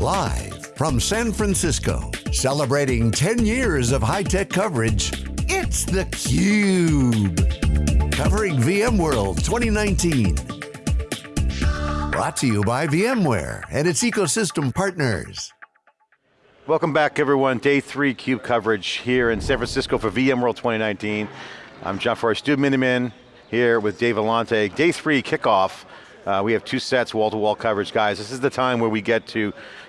Live from San Francisco, celebrating 10 years of high-tech coverage, it's theCUBE. Covering VMworld 2019. Brought to you by VMware and its ecosystem partners. Welcome back everyone, day three CUBE coverage here in San Francisco for VMworld 2019. I'm John Furrier, Stu Miniman here with Dave Vellante. Day three kickoff. Uh, we have two sets, wall-to-wall -wall coverage. Guys, this is the time where we get to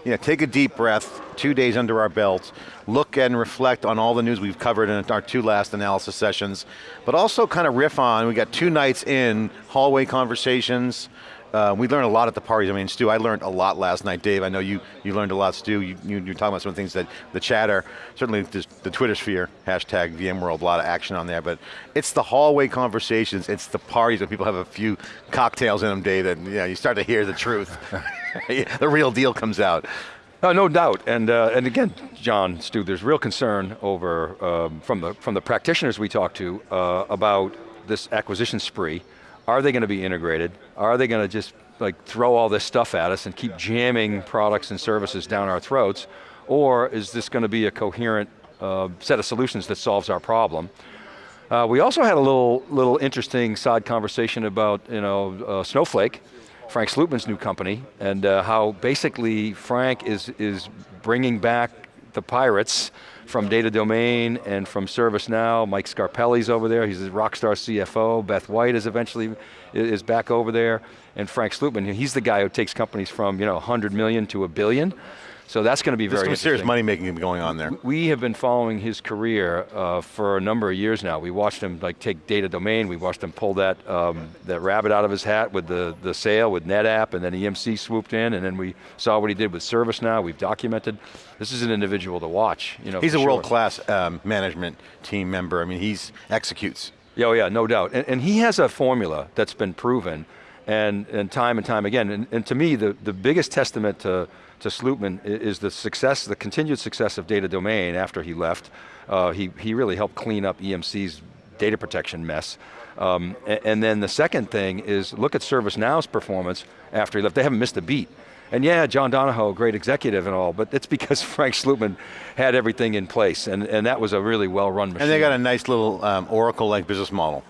you know, take a deep breath, two days under our belts, look and reflect on all the news we've covered in our two last analysis sessions, but also kind of riff on, we got two nights in, hallway conversations, uh, we learn a lot at the parties. I mean, Stu, I learned a lot last night. Dave, I know you, you learned a lot, Stu. You, you, are talking about some of the things that, the chatter, certainly the Twitter sphere, hashtag VMworld, a lot of action on there, but it's the hallway conversations, it's the parties when people have a few cocktails in them, Dave, and you, know, you start to hear the truth. the real deal comes out. Uh, no doubt, and uh, and again, John, Stu, there's real concern over um, from the from the practitioners we talk to uh, about this acquisition spree. Are they going to be integrated? Are they going to just like throw all this stuff at us and keep jamming products and services down our throats? Or is this going to be a coherent uh, set of solutions that solves our problem? Uh, we also had a little little interesting side conversation about you know uh, Snowflake Frank Slootman's new company, and uh, how basically Frank is, is bringing back the pirates from Data Domain and from ServiceNow. Mike Scarpelli's over there, he's a rockstar CFO. Beth White is eventually, is back over there. And Frank Slootman, he's the guy who takes companies from you know 100 million to a billion. So that's going to be very There's some serious money making going on there. We have been following his career uh, for a number of years now. We watched him like take data domain, we watched him pull that, um, that rabbit out of his hat with the, the sale with NetApp, and then EMC swooped in, and then we saw what he did with ServiceNow, we've documented. This is an individual to watch. You know, he's a sure. world-class um, management team member. I mean, he executes. Oh yeah, no doubt. And, and he has a formula that's been proven, and, and time and time again. And, and to me, the, the biggest testament to to Slootman is the success, the continued success of Data Domain after he left. Uh, he, he really helped clean up EMC's data protection mess. Um, and, and, then the second thing is look at ServiceNow's performance after he left. They haven't missed a beat. And yeah, John Donahoe, great executive and all, but it's because Frank Slootman had everything in place, and, and that was a really well-run machine. And they got a nice little um, Oracle-like business model.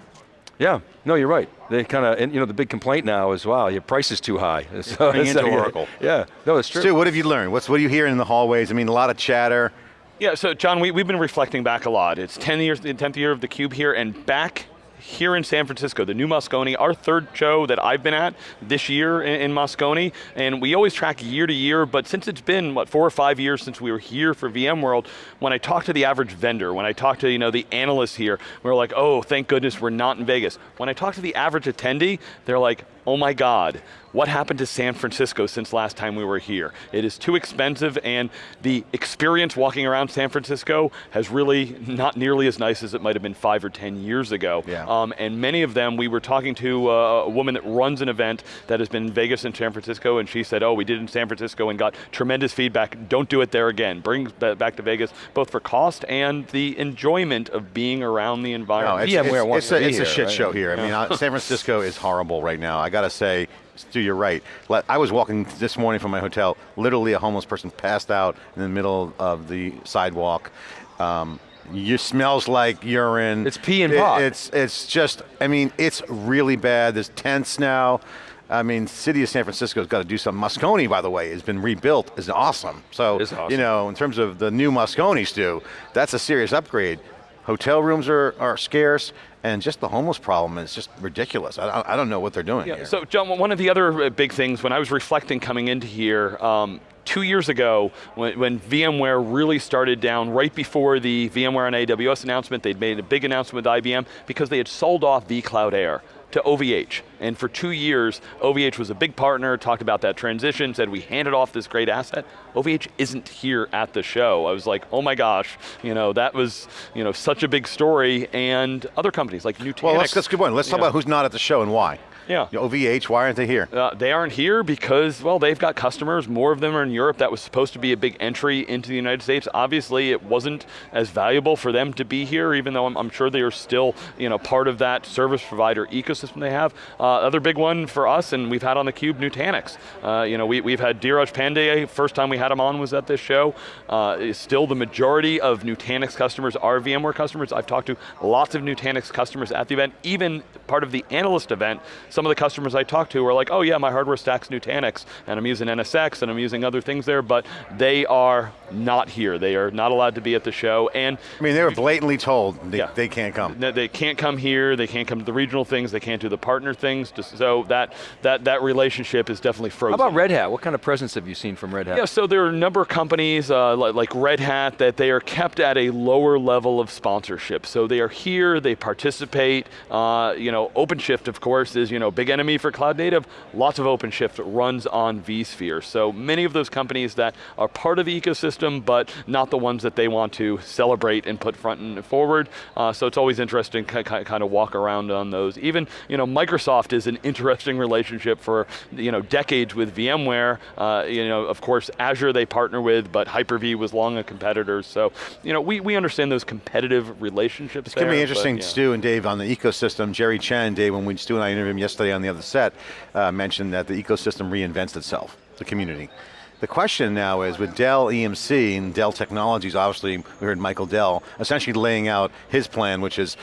Yeah, no, you're right. They kind of, and you know, the big complaint now is, wow, your price is too high. So, into Oracle. Yeah, no, it's true. Stu, what have you learned? What's, what are you hearing in the hallways? I mean, a lot of chatter. Yeah, so John, we, we've been reflecting back a lot. It's 10 years, the 10th year of the Cube here, and back here in San Francisco, the new Moscone, our third show that I've been at this year in, in Moscone, and we always track year to year, but since it's been, what, four or five years since we were here for VMworld, when I talk to the average vendor, when I talk to you know, the analysts here, we're like, oh, thank goodness we're not in Vegas. When I talk to the average attendee, they're like, oh my God, what happened to San Francisco since last time we were here? It is too expensive and the experience walking around San Francisco has really not nearly as nice as it might have been five or 10 years ago. Yeah. Um, and many of them, we were talking to uh, a woman that runs an event that has been in Vegas and San Francisco and she said, oh, we did it in San Francisco and got tremendous feedback. Don't do it there again. Bring that back to Vegas, both for cost and the enjoyment of being around the environment. No, it's, it's, it's, a, it's a, shit right? show here. I mean, uh, San Francisco is horrible right now. I got to say, Stu, you're right. I was walking this morning from my hotel, literally a homeless person passed out in the middle of the sidewalk. Um, you smells like urine. It's pee and pot. It, it's, it's just, I mean, it's really bad. There's tents now. I mean, city of San Francisco's got to do some. Moscone, by the way, has been rebuilt, is awesome. So, awesome. you know, in terms of the new Moscone, Stu, that's a serious upgrade. Hotel rooms are, are scarce, and just the homeless problem is just ridiculous. I, I don't know what they're doing yeah, here. So John, one of the other uh, big things when I was reflecting coming into here, um, two years ago, when, when, VMware really started down, right before the VMware on AWS announcement, they'd made a big announcement with IBM because they had sold off vCloud Air to OVH. And for two years, OVH was a big partner, talked about that transition, said we handed off this great asset. OVH isn't here at the show. I was like, oh my gosh, you know, that was you know, such a big story, and other companies like Nutanix. Well, that's, that's a good point. Let's talk know. about who's not at the show and why. Yeah. OVH, why aren't they here? Uh, they aren't here because, well, they've got customers. More of them are in Europe. That was supposed to be a big entry into the United States. Obviously, it wasn't as valuable for them to be here, even though I'm, I'm sure they are still, you know, part of that service provider ecosystem they have. Uh, other big one for us, and we've had on the cube, Nutanix. Uh, you know, we, we've had Dheeraj Pandey. First time we had him on was at this show. Uh, still, the majority of Nutanix customers are VMware customers. I've talked to lots of Nutanix customers at the event, even part of the analyst event. Some of the customers I talked to were like, oh yeah, my hardware stack's Nutanix, and I'm using NSX, and I'm using other things there, but they are not here. They are not allowed to be at the show, and I mean, they were blatantly told they, yeah, they can't come. They can't come here. They can't come to the regional things. They can't do the partner things. So that that that relationship is definitely frozen. How about Red Hat? What kind of presence have you seen from Red Hat? Yeah, so there are a number of companies uh, like, like Red Hat that they are kept at a lower level of sponsorship. So they are here. They participate. Uh, you know, OpenShift, of course, is you know big enemy for cloud native. Lots of OpenShift runs on vSphere. So many of those companies that are part of the ecosystem, but not the ones that they want to celebrate and put front and forward. Uh, so it's always interesting to kind of walk around on those. Even you know, Microsoft is an interesting relationship for you know decades with VMware. Uh, you know, of course, Azure they partner with, but Hyper-V was long a competitor. So you know, we, we understand those competitive relationships. It's going to be interesting, but, yeah. Stu and Dave, on the ecosystem. Jerry Chen, Dave, when we Stu and I interviewed him yesterday on the other set, uh, mentioned that the ecosystem reinvents itself, the community. The question now is with Dell EMC and Dell Technologies, obviously we heard Michael Dell essentially laying out his plan, which is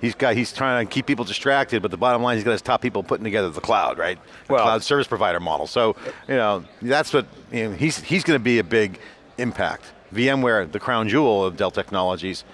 he's got he's trying to keep people distracted, but the bottom line he's got his top people putting together the cloud, right? The well, cloud service provider model. So you know that's what you know, he's he's going to be a big impact. VMware, the crown jewel of Dell Technologies,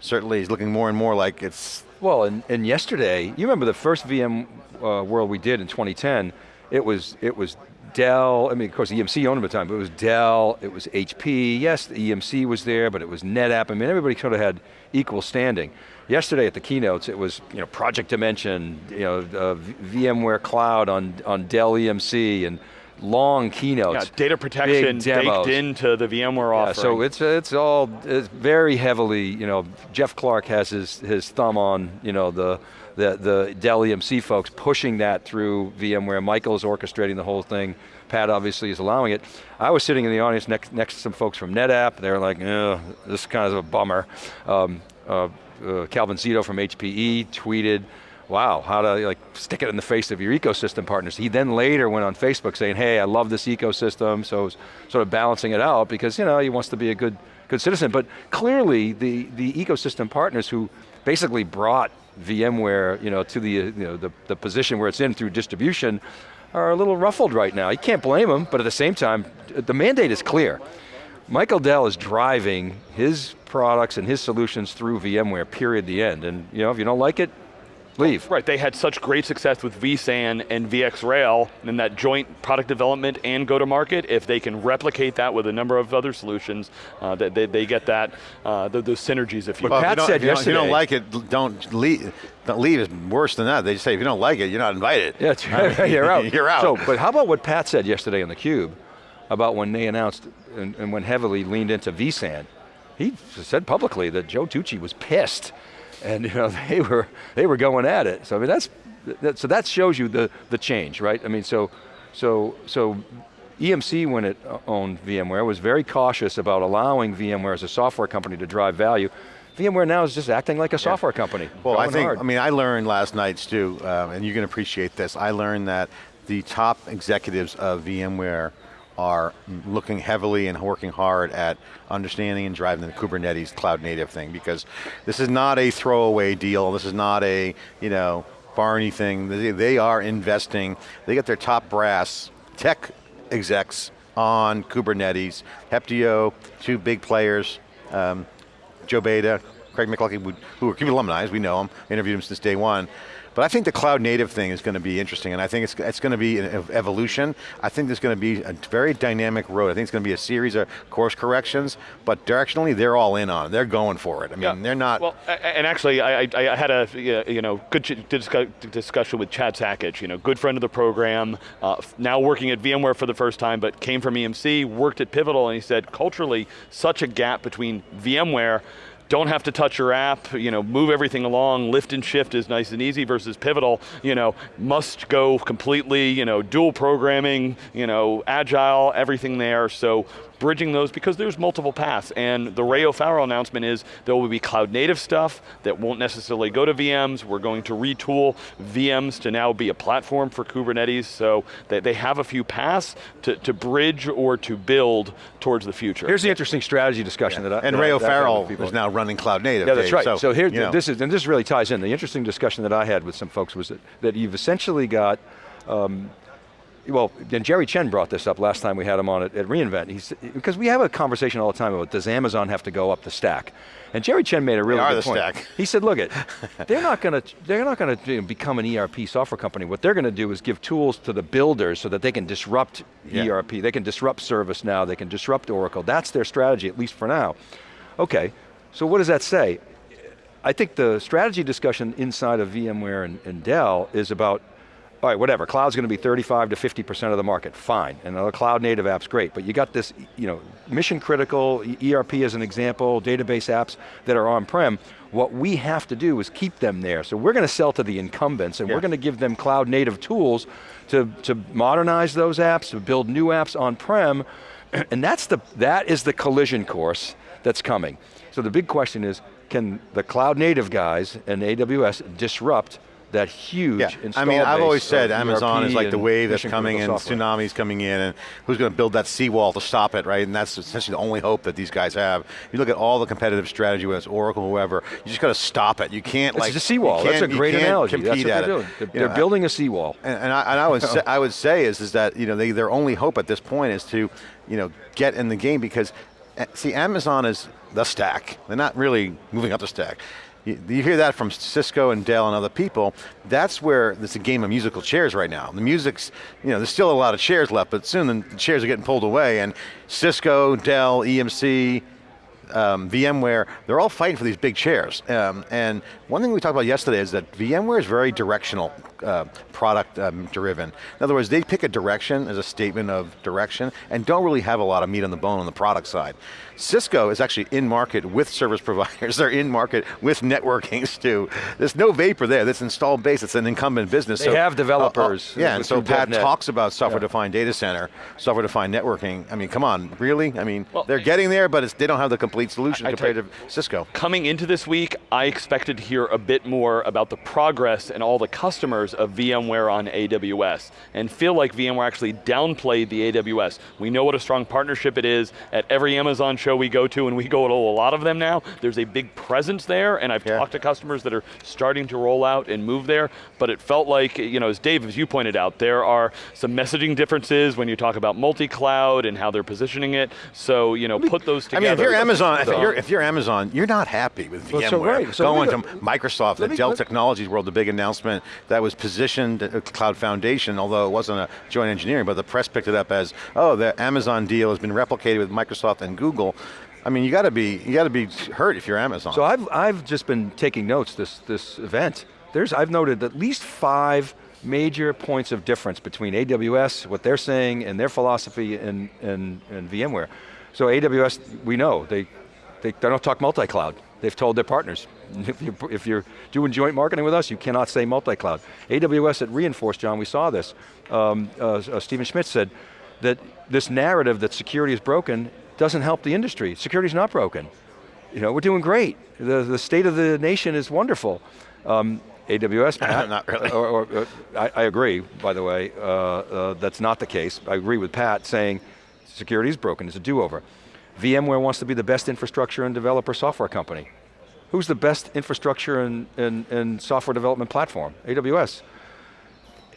certainly is looking more and more like it's. Well, and, and yesterday, you remember the first VM uh, World we did in 2010. It was it was Dell, I mean, of course, EMC owned them at the time, but it was Dell, it was HP, yes, the EMC was there, but it was NetApp, I mean, everybody sort of had equal standing. Yesterday at the keynotes, it was, you know, Project Dimension, you know, uh, VMware Cloud on, on Dell EMC, and long keynotes. Yeah, data protection baked into the VMware yeah, offering. So it's it's all it's very heavily, you know, Jeff Clarke has his his thumb on, you know, the the, the Dell EMC folks pushing that through VMware. Michael is orchestrating the whole thing. Pat obviously is allowing it. I was sitting in the audience next, next to some folks from NetApp. They were like, this is kind of a bummer. Um, uh, uh, Calvin Zito from HPE tweeted, wow, how to like stick it in the face of your ecosystem partners. He then later went on Facebook saying, hey, I love this ecosystem, so sort of balancing it out because you know he wants to be a good good citizen. But clearly the, the ecosystem partners who basically brought VMware you know, to the, you know, the, the position where it's in through distribution are a little ruffled right now. You can't blame them, but at the same time, the mandate is clear. Michael Dell is driving his products and his solutions through VMware, period, the end. And you know, if you don't like it, leave. Right, they had such great success with vSAN and VxRail and that joint product development and go to market. If they can replicate that with a number of other solutions, uh, they, they, they, get that, uh, those synergies if you well, Pat if you said if you yesterday. If you don't like it, don't leave. Don't leave is worse than that. They say if you don't like it, you're not invited. Yeah, right. you're out. you're out. So, but how about what Pat said yesterday on theCUBE about when they announced and, and when heavily leaned into vSAN? He said publicly that Joe Tucci was pissed and you know they were they were going at it. So I mean that's that, so that shows you the the change, right? I mean so so so EMC when it owned VMware was very cautious about allowing VMware as a software company to drive value. VMware now is just acting like a software yeah. company. Well, I think, hard. I mean, I learned last night, Stu, uh, and you can appreciate this, I learned that the top executives of VMware are looking heavily and working hard at understanding and driving the Kubernetes cloud native thing because this is not a throwaway deal, this is not a, you know, Barney thing, they, they are investing, they get their top brass tech execs on Kubernetes, Heptio, two big players, um, Joe Beda, Craig McLuckie, who are CUBE alumni, we know them, interviewed him since day one, but I think the cloud native thing is going to be interesting, and I think it's, it's going to be an evolution. I think there's going to be a very dynamic road. I think it's going to be a series of course corrections, but directionally, they're all in on it. They're going for it. I mean, yeah. they're not. Well, and actually, I, I had a you know good discussion with Chad Sakac, you know, good friend of the program, uh, now working at VMware for the first time, but came from EMC, worked at Pivotal, and he said culturally, such a gap between VMware don't have to touch your app, you know, move everything along, lift and shift is nice and easy versus pivotal, you know, must go completely, you know, dual programming, you know, agile, everything there. So bridging those because there's multiple paths. And the Ray O'Farrell announcement is there will be cloud native stuff that won't necessarily go to VMs. We're going to retool VMs to now be a platform for Kubernetes. So they, they have a few paths to, to bridge or to build towards the future. Here's the interesting strategy discussion Yeah. that I and that Ray I- that I've O'Farrell is now running cloud native. Yeah, that's Dave, right. So, So, here, you know. this is, and this really ties in. The interesting discussion that I had with some folks was that, that you've essentially got, um, well, and Jerry Chen brought this up last time we had him on at, at reInvent. He's, because we have a conversation all the time about does Amazon have to go up the stack? And Jerry Chen made a really good the point. stack. He said, look, it, they're not going to they're not going to become an ERP software company. What they're going to do is give tools to the builders so that they can disrupt Yeah. ERP. They can disrupt ServiceNow. They can disrupt Oracle. That's their strategy, at least for now. Okay, so what does that say? I think the strategy discussion inside of VMware and, and Dell is about, all right, whatever, cloud's going to be 35 to 50% of the market, fine. And the cloud native app's great, but you got this, you know, mission critical, ERP as an example, database apps that are on-prem. What we have to do is keep them there. So we're going to sell to the incumbents and Yeah. we're going to give them cloud native tools to, to modernize those apps, to build new apps on-prem, and that's the, that is the collision course that's coming. So the big question is, can the cloud native guys and AWS disrupt that huge Yeah, install I mean, I've always said Amazon ERP is like the wave that's coming and software. tsunami's coming in and who's going to build that seawall to stop it, right? And that's essentially the only hope that these guys have. You look at all the competitive strategy, whether it's Oracle, or whoever, you just got to stop it. You can't It's like- It's a seawall, that's a great analogy. That's what they're doing. They're, You they're building a seawall. And, and, I, and I would say, I would say is is that you know they, their only hope at this point is to you know get in the game because eh, see Amazon is the stack. They're not really moving up the stack. You, you hear that from Cisco and Dell and other people. That's where it's a game of musical chairs right now. The music's you know there's still a lot of chairs left, but soon the chairs are getting pulled away. And Cisco, Dell, EMC, um, VMware, they're all fighting for these big chairs. Um, and one thing we talked about yesterday is that VMware is very directional, uh, product um, driven. In other words, they pick a direction as a statement of direction and don't really have a lot of meat on the bone on the product side. Cisco is actually in market with service providers. They're in market with networking too. There's no vapor there. This installed base, it's an incumbent business. They have developers, Uh, yeah, uh, and so Pat .NET. talks about software-defined data center, software-defined networking. I mean, come on, really? I mean, Well, they're getting there, but it's, they don't have the complete solution I- I compared to Cisco. Coming into this week, I expected to hear a bit more about the progress and all the customers of VMware on AWS, and feel like VMware actually downplayed the AWS. We know what a strong partnership it is at every Amazon show we go to, and we go to a lot of them now. There's a big presence there, and I've Yeah. talked to customers that are starting to roll out and move there, but it felt like, you know, as Dave, as you pointed out, there are some messaging differences when you talk about multi-cloud and how they're positioning it, so, you know, put those I together. mean, if you're Amazon, if So- you're, if you're Amazon, you're not happy with Well, VMware. so right, so Going to Microsoft, the me- Dell Technologies World, the big announcement that was positioned at Cloud Foundation, although it wasn't a joint engineering, but the press picked it up as, oh, the Amazon deal has been replicated with Microsoft and Google. I mean, you got to be, you got to be hurt if you're Amazon. So I've, I've just been taking notes this, this event. There's, I've noted at least five major points of difference between AWS, what they're saying, and their philosophy and, and, and VMware. So AWS, we know, they, they, they don't talk multi-cloud. They've told their partners, if you're, if you're doing joint marketing with us, you cannot say multi-cloud. AWS at Reinforce, John, we saw this. Um, uh, uh, Stephen Schmidt said that this narrative that security is broken doesn't help the industry. Security's not broken. You know, we're doing great. The, the state of the nation is wonderful. Um, AWS, Pat, Not really. Or, or, uh, I, I agree, by the way, uh, uh, that's not the case. I agree with Pat saying security is broken, it's a do-over. VMware wants to be the best infrastructure and developer software company. Who's the best infrastructure and, and, and software development platform? AWS.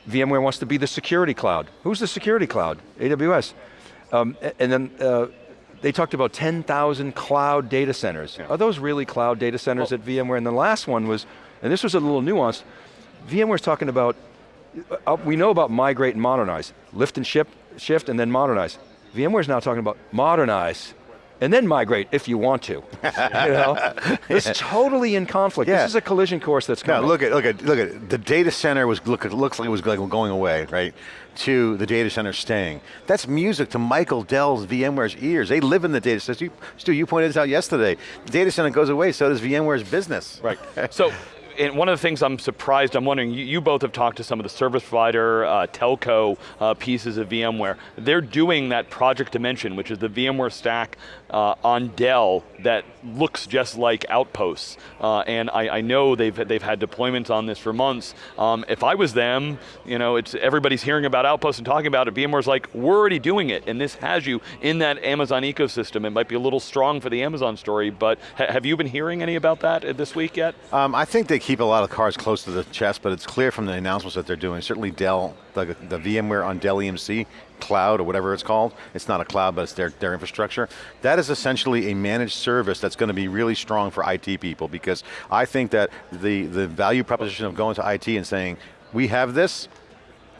VMware wants to be the security cloud. Who's the security cloud? AWS. Um, and then uh, they talked about 10,000 cloud data centers. Are those really cloud data centers at VMware? And the last one was, and this was a little nuanced, VMware's talking about, uh, we know about migrate and modernize, lift and ship, shift and then modernize. VMware's now talking about modernize and then migrate if you want to. you know? It's totally in conflict. Yeah. This is a collision course that's No, coming. look at look at look at the data center was look it looks like it was going going away, right? To the data center staying. That's music to Michael Dell's VMware's ears. They live in the data center. Stu, you pointed this out yesterday. The data center goes away, so does VMware's business. Right. so, and one of the things I'm surprised, I'm wondering, you, you both have talked to some of the service provider, uh, telco uh, pieces of VMware. They're doing that Project Dimension, which is the VMware stack uh, on Dell that looks just like Outposts. Uh, and I, I know they've, they've had deployments on this for months. Um, if I was them, you know, it's everybody's hearing about Outposts and talking about it. VMware's like, we're already doing it, and this has you in that Amazon ecosystem. It might be a little strong for the Amazon story, but ha have you been hearing any about that uh, this week yet? Um, I think they keep a lot of cards close to the chest, but it's clear from the announcements that they're doing. Certainly Dell, the, the VMware on Dell EMC cloud or whatever it's called. It's not a cloud, but it's their, their infrastructure. That is essentially a managed service that's going to be really strong for IT people because I think that the, the value proposition of going to IT and saying, we have this,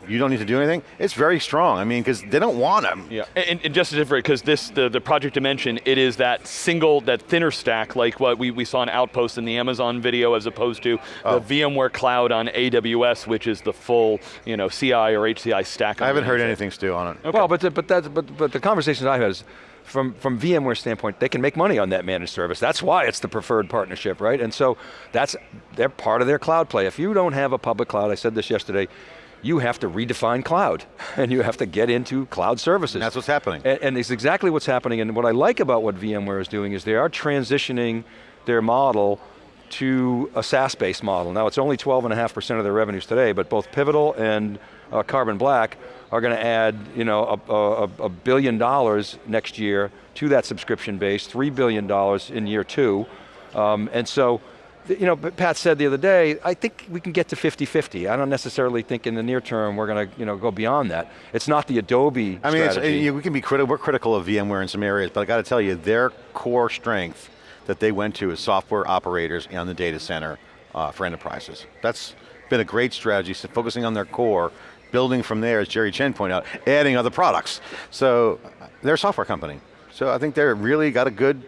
you don't need to do anything, it's very strong. I mean, because they don't want them. Yeah, and, and just to different, because this, the, the Project Dimension, it is that single, that thinner stack, like what we, we saw in Outpost in the Amazon video, as opposed to Oh. the VMware Cloud on AWS, which is the full, you know, CI or HCI stack. I haven't heard anything, Stu, on it. Well, but the, but that's but but the conversations I've had is from from VMware standpoint, they can make money on that managed service. That's why it's the preferred partnership, right? And so that's they're part of their cloud play. If you don't have a public cloud, I said this yesterday. You have to redefine cloud, and you have to get into cloud services. That's what's happening. And, and it's exactly what's happening, and what I like about what VMware is doing is they are transitioning their model to a SaaS-based model. Now it's only 12.5% of their revenues today, but both Pivotal and uh, Carbon Black are going to add you know, a, a, a billion dollars next year to that subscription base, $3 billion in year two. Um, and so, you know, Pat said the other day, I think we can get to 50-50. I don't necessarily think in the near term we're going to you know, go beyond that. It's not the Adobe I mean, you- we can be critical, we're critical of VMware in some areas, but I got to tell you, their core strength that they went to is software operators on the data center uh, for enterprises. That's been a great strategy, so focusing on their core, building from there, as Jerry Chen pointed out, adding other products. So they're a software company. So I think they're really got a good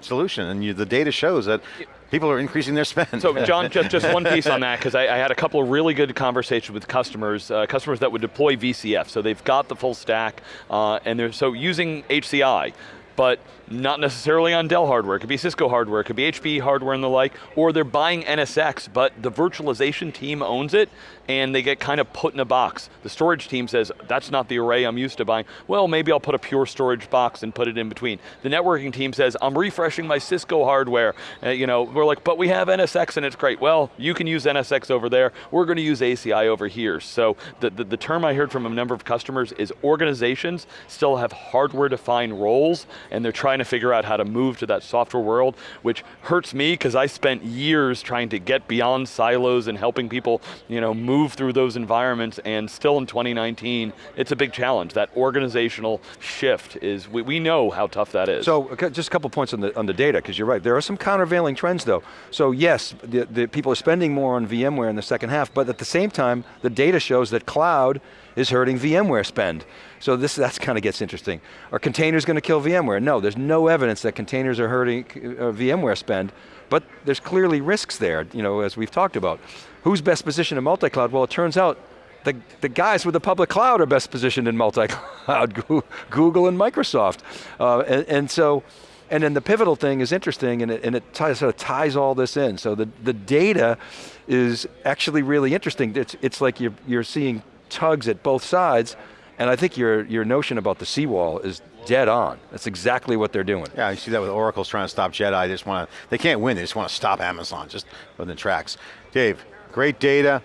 solution, and you, the data shows that people are increasing their spend. So John, just, just one piece on that, because I, I had a couple of really good conversations with customers, uh, customers that would deploy VCF, so they've got the full stack, uh, and they're so using HCI, but not necessarily on Dell hardware, it could be Cisco hardware, it could be HP hardware and the like, or they're buying NSX, but the virtualization team owns it, and they get kind of put in a box. The storage team says, that's not the array I'm used to buying. Well, maybe I'll put a pure storage box and put it in between. The networking team says, I'm refreshing my Cisco hardware. Uh, you know, we're like, but we have NSX and it's great. Well, you can use NSX over there. We're going to use ACI over here. So the, the, the term I heard from a number of customers is organizations still have hardware defined roles and they're trying to figure out how to move to that software world, which hurts me because I spent years trying to get beyond silos and helping people, you know, move through those environments and still in 2019, it's a big challenge. That organizational shift is, we, we know how tough that is. So okay, just a couple points on the, on the data, because you're right. There are some countervailing trends though. So yes, the, the people are spending more on VMware in the second half, but at the same time, the data shows that cloud is hurting VMware spend. So this that's kind of gets interesting. Are containers going to kill VMware? No, there's no evidence that containers are hurting uh, VMware spend, but there's clearly risks there, you know, as we've talked about. Who's best positioned in multi-cloud? Well, it turns out the, the guys with the public cloud are best positioned in multi-cloud, Google and Microsoft. Uh, and, and so, and then the pivotal thing is interesting and it, and it ties, sort of ties all this in. So the, the data is actually really interesting. It's, it's like you're, you're seeing tugs at both sides and I think your, your notion about the seawall is dead on. That's exactly what they're doing. Yeah, you see that with Oracle's trying to stop Jedi. They just want to, they can't win, they just want to stop Amazon, just the tracks. Dave, great data,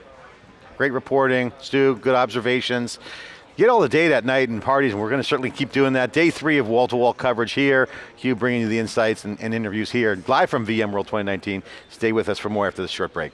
great reporting. Stu, good observations. Get all the data at night and parties, and we're going to certainly keep doing that. Day three of wall-to-wall coverage here. Hugh bringing you the insights and, and interviews here, live from VMworld 2019. Stay with us for more after this short break.